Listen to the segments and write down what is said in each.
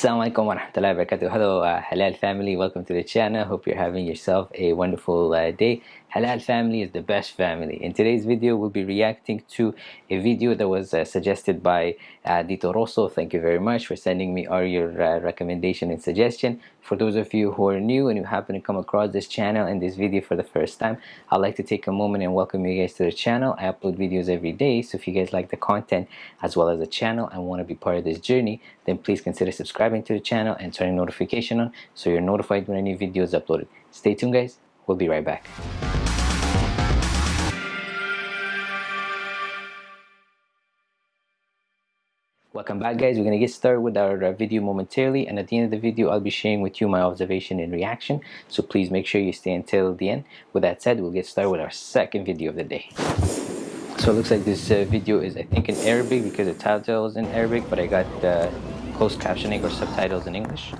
Assalamualaikum warahmatullahi wabarakatuh. Hello uh, Halal family, welcome to the channel. Hope you're having yourself a wonderful uh, day. Halal family is the best family. In today's video, we'll be reacting to a video that was uh, suggested by uh, Dito Rosso. Thank you very much for sending me all your uh, recommendation and suggestion. For those of you who are new and you happen to come across this channel and this video for the first time, I'd like to take a moment and welcome you guys to the channel. I upload videos every day, so if you guys like the content as well as the channel and want to be part of this journey, then please consider subscribing to the channel and turning notification on so you're notified when any video is uploaded. Stay tuned guys, we'll be right back. Welcome back guys, we're going to get started with our uh, video momentarily and at the end of the video I'll be sharing with you my observation and reaction so please make sure you stay until the end. With that said, we'll get started with our second video of the day. So it looks like this uh, video is I think in Arabic because the title is in Arabic but I got uh, closed captioning or subtitles in English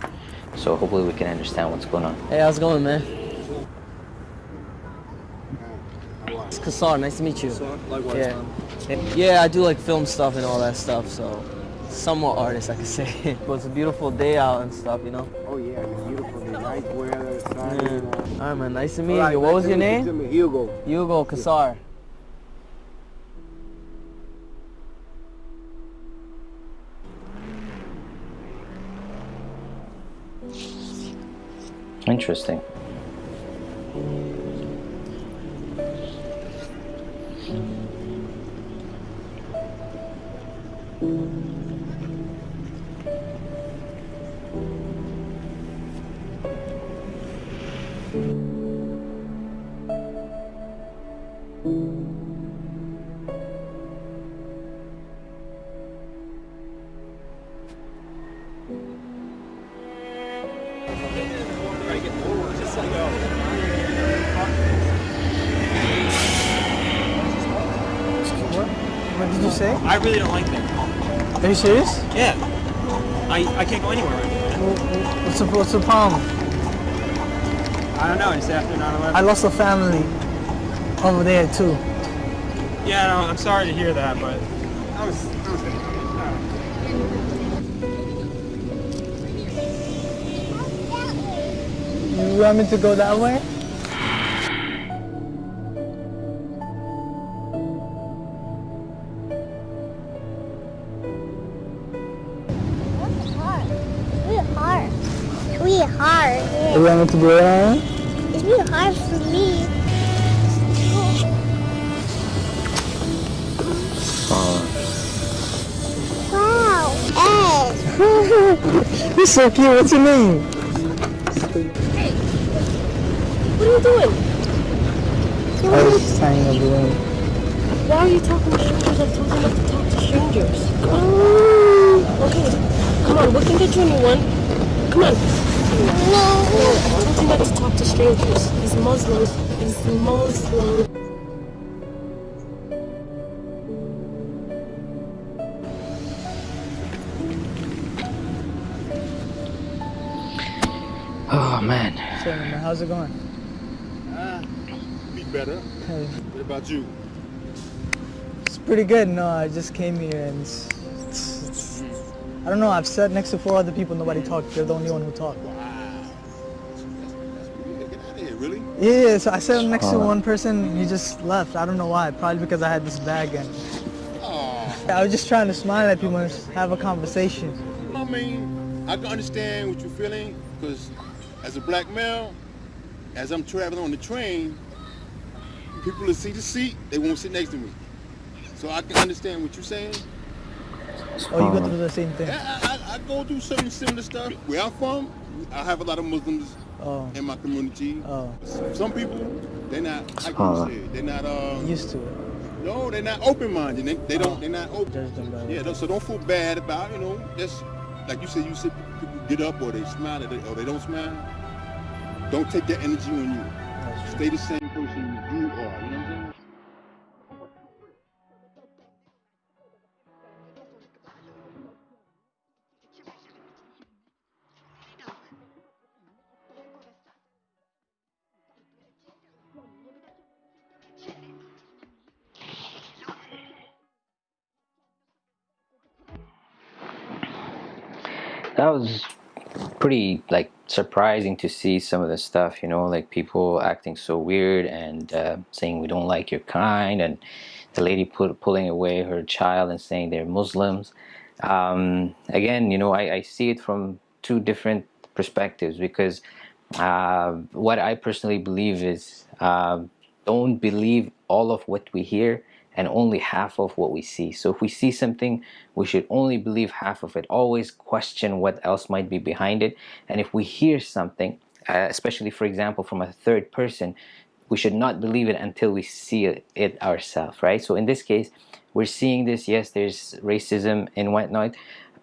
so hopefully we can understand what's going on. Hey, how's it going, man? It's Kassar, nice to meet you. Likewise, Yeah. man. Yeah, I do like film stuff and all that stuff, so somewhat artist, I could say. but it's a beautiful day out and stuff, you know? Oh yeah, it's beautiful. day. nice weather, sunny. Yeah. you know. All right, man, nice to meet All right, you. What was your to meet you name? Hugo. Hugo Kassar. Interesting. You say? I really don't like that. Are you serious? Yeah. I, I can't go anywhere right now. What's the, what's the problem? I don't know, just after 9 I lost a family over there too. Yeah, no, I'm sorry to hear that, but I was, I was You want me to go that way? Hard. Yeah. You want me to go around? It's really hard for me. Wow. Ed. You're so cute. What's your name? What are you doing? I was just hanging over there. Why are you talking to strangers? I told you not to talk to strangers. Mm. Okay, come on, we can get you a new one. Come on. No, I told you not to talk to strangers. He's Muslim. He's Muslim. Oh man. So, man, how's it going? Ah, be better. Hey, What about you? It's pretty good. No, I just came here and it's, it's, it's, I don't know. I've sat next to four other people. Nobody talked. You're the only one who talked. Yeah, yeah. So I sat next to one person. He just left. I don't know why. Probably because I had this bag and I was just trying to smile at people and have a conversation. I mean, I can understand what you're feeling because as a black male, as I'm traveling on the train, people will see the seat, they won't sit next to me. So I can understand what you're saying. Oh, you go through the same thing. Yeah, I, I, I go through certain similar stuff. Where I'm from, I have a lot of Muslims Oh, in my community. oh, Some people, they're not, Subhanallah. can you say? They're not, um, used to it. no, they're not open-minded. They, they don't, they're not open. Judge them by Yeah, so don't feel bad about, you know, just, like you said, you said people get up or they smile or they, or they don't smile. Don't take that energy on you. Stay the same person that was pretty like surprising to see some of the stuff you know like people acting so weird and uh, saying we don't like your kind and the lady pulling away her child and saying they're Muslims. Um, again you know I, I, see it from two different perspectives because uh, what I personally believe is uh, don't believe all of what we hear and only half of what we see. So if we see something, we should only believe half of it. Always question what else might be behind it. And if we hear something, uh, especially for example from a third person, we should not believe it until we see it, ourselves, right? So in this case, we're seeing this, yes, there's racism and whatnot,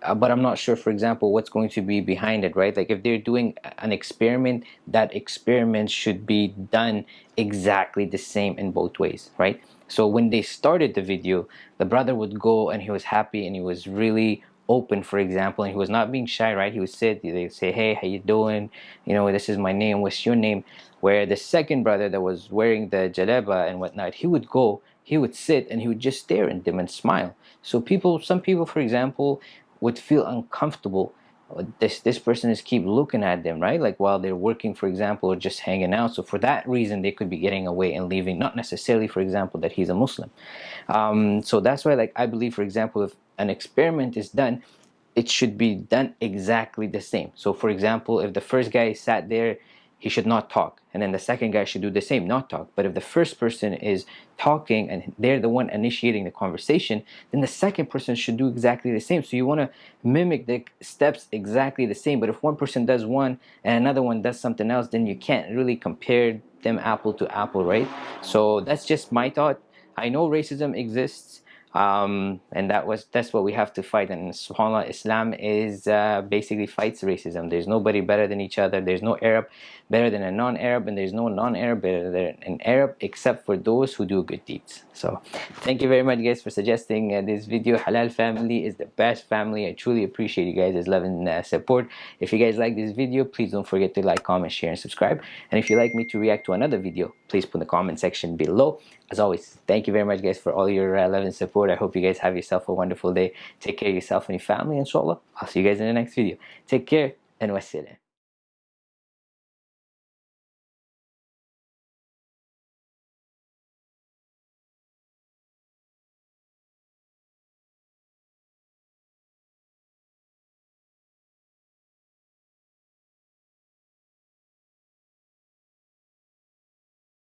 uh, but I'm not sure, for example, what's going to be behind it, right? Like if they're doing an experiment, that experiment should be done exactly the same in both ways, right? So when they started the video, the brother would go and he was happy and he was really open, for example, and he was not being shy, right? He would sit, they would say, hey, how you doing? You know, this is my name, what's your name? Where the second brother that was wearing the jaleba and whatnot, he would go, he would sit and he would just stare at them and smile. So people, some people, for example, would feel uncomfortable this this person is keep looking at them right? Like while they're working for example or just hanging out. So for that reason they could be getting away and leaving. Not necessarily for example that he's a Muslim. Um, so that's why like I believe for example if an experiment is done it should be done exactly the same. So for example if the first guy sat there he should not talk. And then the second guy should do the same not talk. But if the first person is talking and they're the one initiating the conversation then the second person should do exactly the same. So you want to mimic the steps exactly the same. But if one person does one and another one does something else then you can't really compare them apple to apple right? So that's just my thought. I know racism exists um, and that was that's what we have to fight. And subhanallah Islam is uh, basically fights racism. There's nobody better than each other. There's no Arab better than a non-Arab and there's no non-Arab better than an Arab except for those who do good deeds. So thank you very much guys for suggesting uh, this video. Halal family is the best family. I truly appreciate you guys' love and uh, support. If you guys like this video please don't forget to like comment share and subscribe. And if you like me to react to another video please put in the comment section below. As always thank you very much guys for all your uh, love and support. I hope you guys have yourself a wonderful day. Take care of yourself and your family inshallah. I'll see you guys in the next video. Take care and wassalam